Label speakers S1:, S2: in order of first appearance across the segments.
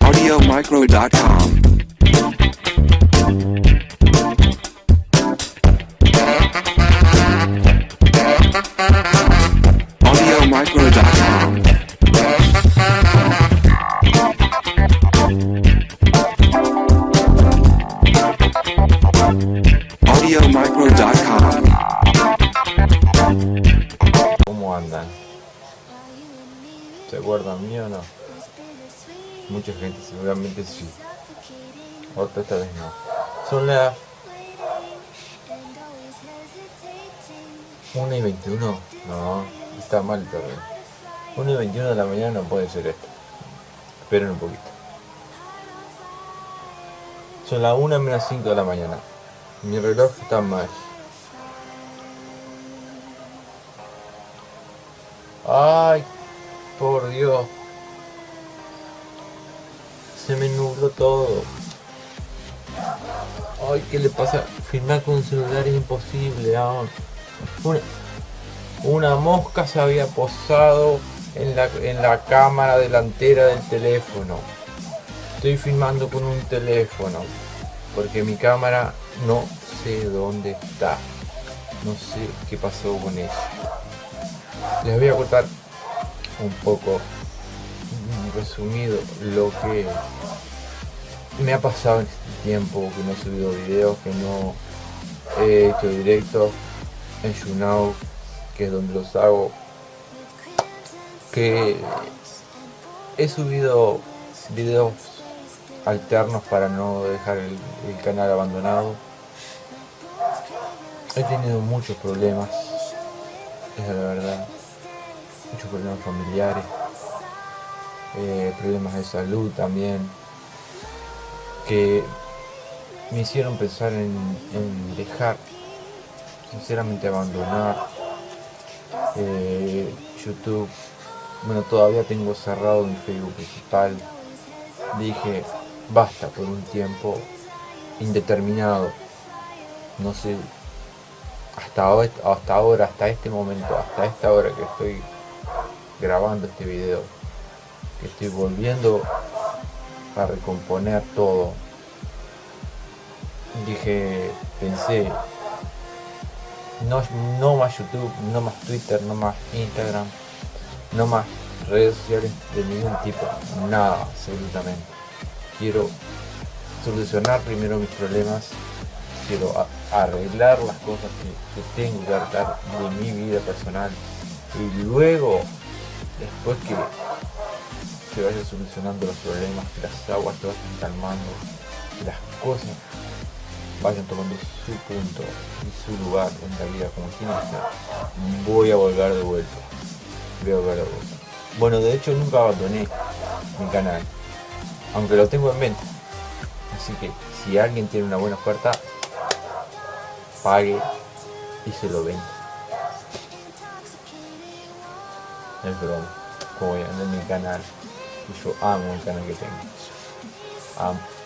S1: AudioMicro.com. AudioMicro.com. AudioMicro.com.
S2: ¿Cómo andan? ¿Se acuerdan mío no? Mucha gente seguramente sí. Otra esta vez no. Son las 1 y 21. No, está mal todavía. 1 y 21 de la mañana no puede ser esto. Esperen un poquito. Son las 1 menos 5 de la mañana. Mi reloj está mal. Ay, por Dios. Se me nubló todo. Ay, ¿qué le pasa? Filmar con un celular es imposible. ah. Una, mosca se había posado en la, en la cámara delantera del teléfono. Estoy filmando con un teléfono. Porque mi cámara no sé dónde está. No sé qué pasó con eso. Les voy a contar un poco resumido lo que me ha pasado en este tiempo que no he subido videos, que no he hecho directos en YouNow, que es donde los hago, que he subido videos alternos para no dejar el, canal abandonado. He tenido muchos problemas, es la verdad muchos problemas familiares, eh, problemas de salud también, que me hicieron pensar en, dejar, sinceramente abandonar eh, YouTube. Bueno, todavía tengo cerrado mi Facebook principal. Dije, basta por un tiempo indeterminado. No sé, hasta hasta ahora, hasta este momento, hasta esta hora que estoy grabando este video estoy volviendo a recomponer todo. Dije pensé no, no más youtube no más twitter no más instagram no más redes sociales de ningún tipo nada absolutamente. Quiero solucionar primero mis problemas quiero arreglar las cosas que, que tengo que arreglar de mi vida personal y luego después que se vayan solucionando los problemas, que las aguas se vayan calmando, las cosas vayan tomando su punto y su lugar en la vida como tiene que ser, voy a volver de vuelta. Voy a volver de vuelta. Bueno, de hecho nunca abandoné mi canal, aunque lo tengo en mente. Así que si alguien tiene una buena oferta, pague y se lo venda. Es broma. Como vender mi canal. Y yo amo el canal que tengo.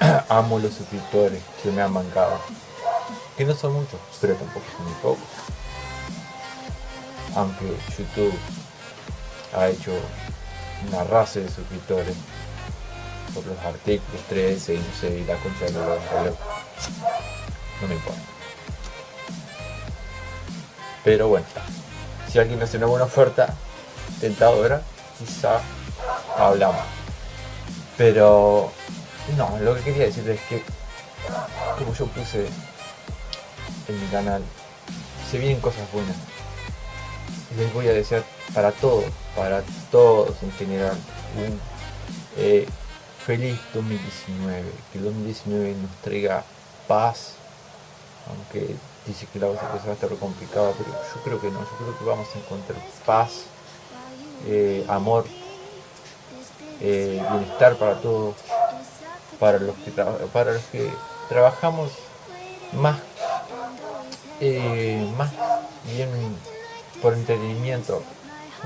S2: Amo, los suscriptores que me han bancado. Que no son muchos, pero tampoco son muy pocos. Aunque YouTube ha hecho una raza de suscriptores por los artículos 13 y no sé, y la concha de los. No me importa. Pero bueno, si alguien hace una buena oferta, tentadora, quizá hablamos. Pero no, lo que quería decir es que como yo puse en mi canal, se vienen cosas buenas. Les voy a desear para todos, para todos en general, un eh, feliz 2019. Que el 2019 nos traiga paz, aunque dice que la cosa va a estar complicada, pero yo creo que no, yo creo que vamos a encontrar paz, eh, amor, eh, bienestar para todos, para los que para los que trabajamos más eh, más bien por entretenimiento.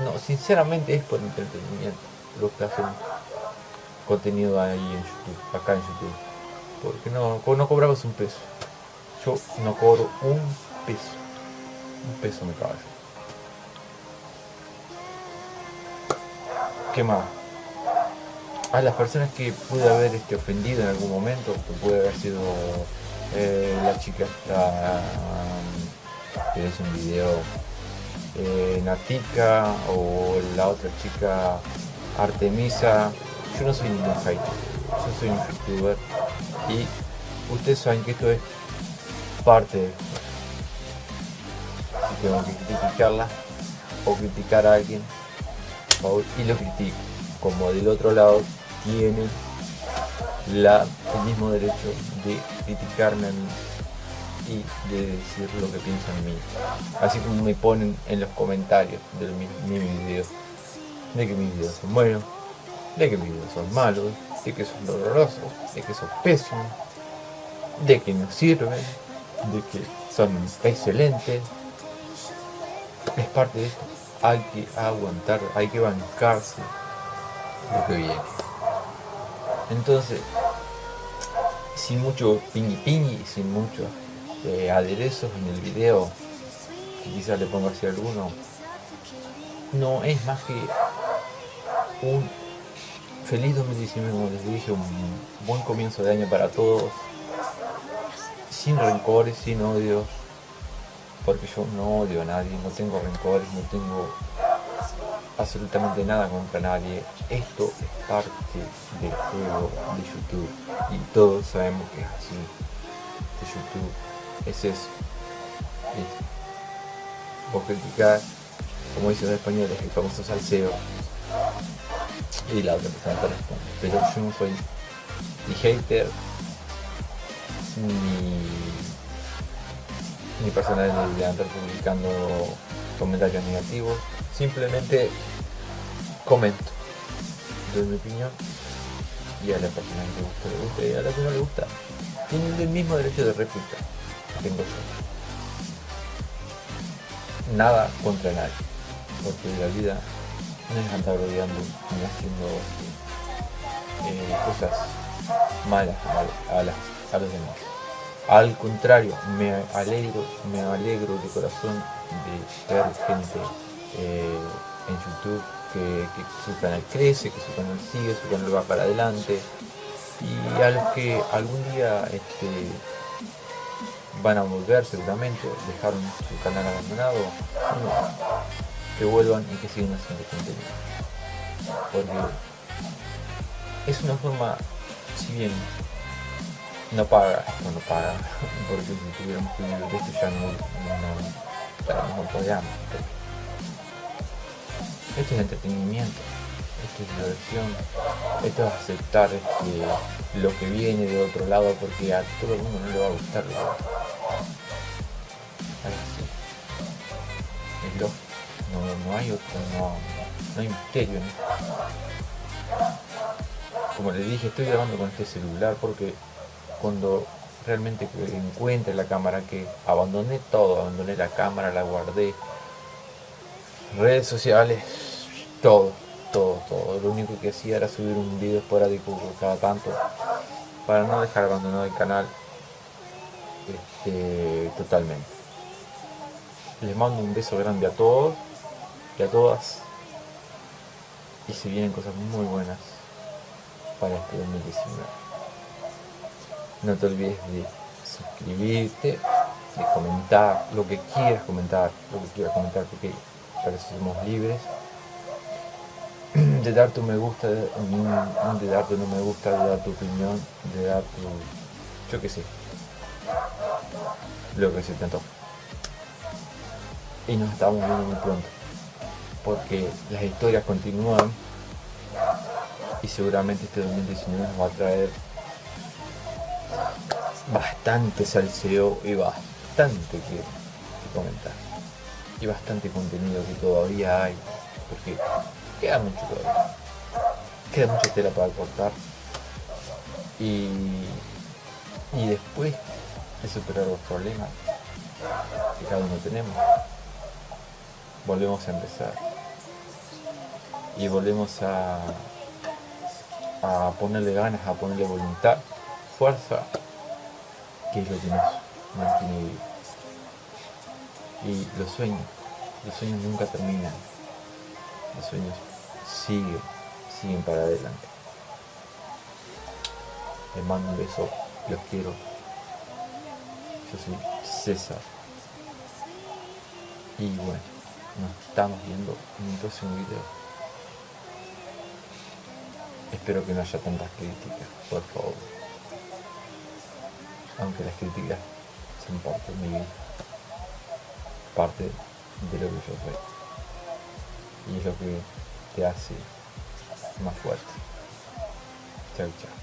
S2: No, sinceramente es por entretenimiento lo que hacen contenido ahí en YouTube, acá en YouTube. Porque no, no cobramos un peso. Yo no cobro un peso. Un peso me caballo. ¿Qué más? A las personas que pude haber este, ofendido en algún momento, que puede haber sido eh, la chica esta, que es un video eh, Natica o la otra chica Artemisa. Yo no soy ningún hater, yo soy un youtuber y ustedes saben que esto es parte de esto. Si tengo que criticarla o criticar a alguien y lo critico. Como del otro lado tienen la, el mismo derecho de criticarme a mí y de decir lo que piensan de mí. Así como me ponen en los comentarios de mis, mis videos, de que mis videos son buenos, de que mis videos son malos, de que son dolorosos, de que son pésimos, de que no sirven, de que son excelentes. Es parte de esto. Hay que aguantar, hay que bancarse lo que viene. Entonces, sin mucho pingui pingui, sin muchos eh, aderezos en el video, quizás le ponga así alguno, no es más que un feliz 2019, como les dije, un buen comienzo de año para todos, sin rencores, sin odios, porque yo no odio a nadie, no tengo rencores, no tengo absolutamente nada contra nadie. Esto es parte del juego de YouTube y todos sabemos que es así. De YouTube es eso. Es vos criticar, como dicen los españoles, el famoso salseo y la otra persona te responde. Pero yo no soy ni hater ni, ni persona de publicando comentarios negativos simplemente comento. Doy mi opinión y a la persona que le gusta le gusta y a la que no le gusta tienen el mismo derecho de réplica. Tengo yo nada contra nadie porque la vida no es andar odiando ni haciendo eh, cosas malas a, a, las, a los demás. Al contrario, me alegro, me alegro de corazón de ver gente eh, en YouTube que, su canal crece, que su canal sigue, su canal va para adelante y a los que algún día este, van a volver seguramente, dejaron su canal abandonado, que vuelvan y que sigan haciendo contenido. Porque es una forma, si bien no paga, no paga, porque si tuviéramos que vivir de esto ya no, no podríamos. Esto es entretenimiento, esto es diversión, esto es aceptar este, lo que viene de otro lado porque a todo el mundo no le va a gustar. Así. Es lógico, no, no hay otro, no, no hay misterio. ¿no? Como les dije, estoy grabando con este celular porque cuando realmente encuentre la cámara que abandoné todo, abandoné la cámara, la guardé, redes sociales, todo, todo, todo. Lo único que hacía era subir un video esporádico cada tanto para no dejar abandonado el canal este, totalmente. Les mando un beso grande a todos y a todas y se vienen cosas muy buenas para este 2019. No te olvides de suscribirte, de comentar lo que quieras comentar, lo que quieras comentar, porque para eso somos libres. De dar tu me gusta, de, de dar tu no me gusta, de dar tu opinión, de dar tu. yo qué sé. Lo que se te. Y nos estamos viendo muy pronto. Porque las historias continúan y seguramente este 2019 nos va a traer bastante salseo y bastante que, comentar. Y bastante contenido que todavía hay. Porque queda mucho todavía. Queda mucha tela para cortar. Y, y después de superar los problemas que cada uno tenemos, volvemos a empezar. Y volvemos a, a ponerle ganas, a ponerle voluntad, fuerza que es lo que nos mantiene. Y los sueños, los sueños nunca terminan. Los sueños siguen, siguen para adelante. Les mando un beso, los quiero. Yo soy César. Y bueno, nos estamos viendo en un próximo video. Espero que no haya tantas críticas, por favor. Aunque las críticas son parte de mi. Parte de lo que yo soy. Y es lo que te hace más fuerte. Chao, chao.